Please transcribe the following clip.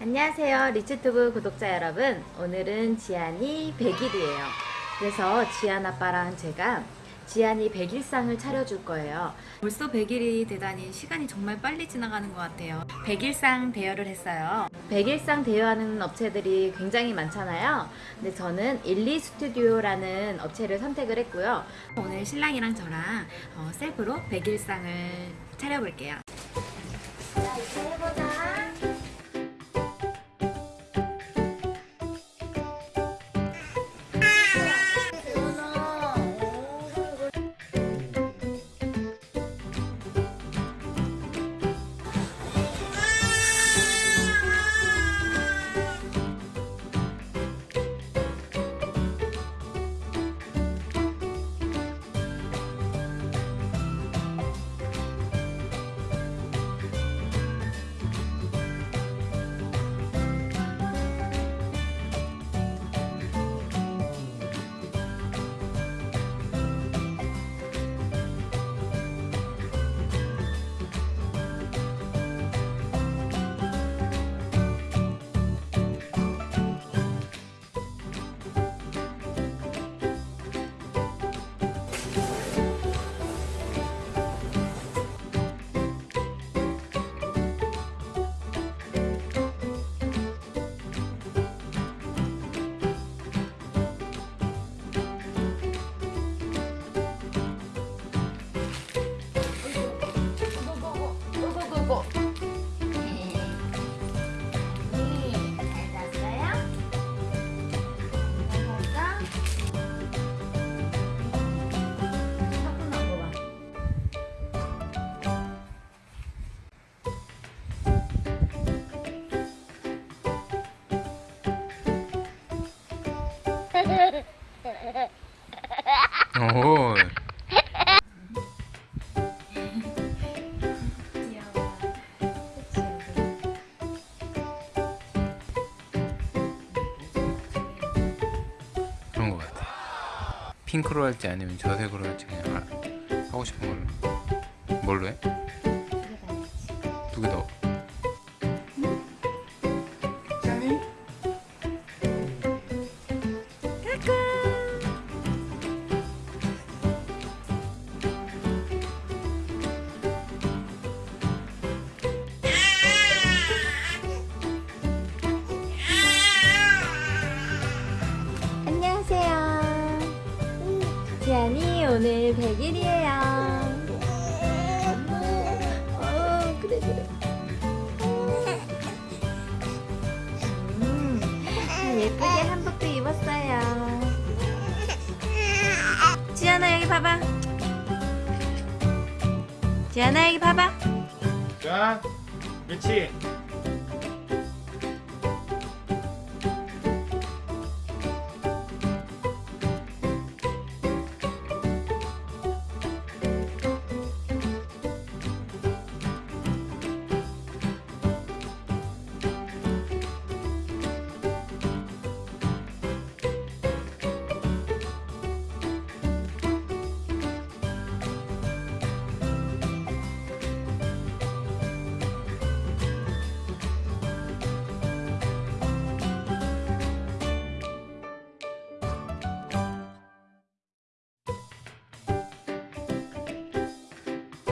안녕하세요 리츠튜브 구독자 여러분. 오늘은 지안이 100일이에요. 그래서 지안 아빠랑 제가 지안이 100일상을 차려줄 거예요. 벌써 100일이 되다니 시간이 정말 빨리 지나가는 것 같아요. 100일상 대여를 했어요. 100일상 대여하는 업체들이 굉장히 많잖아요. 근데 저는 일리 스튜디오라는 업체를 선택을 했고요. 오늘 신랑이랑 저랑 어, 셀프로 100일상을 차려볼게요. 자 이제 해보자 오. 그치? 그런 것 같아. 핑크로 할지 아니면 저색으로 할지 그냥 하- 하고 싶은 걸로. 뭘로 해? 두 개 더. 지안이 오늘 100일이에요. 어. 음, 예쁘게 한복도 입었어요. 지안아, 여기 봐봐. 지안아, 여기 봐봐. 자, 그렇지.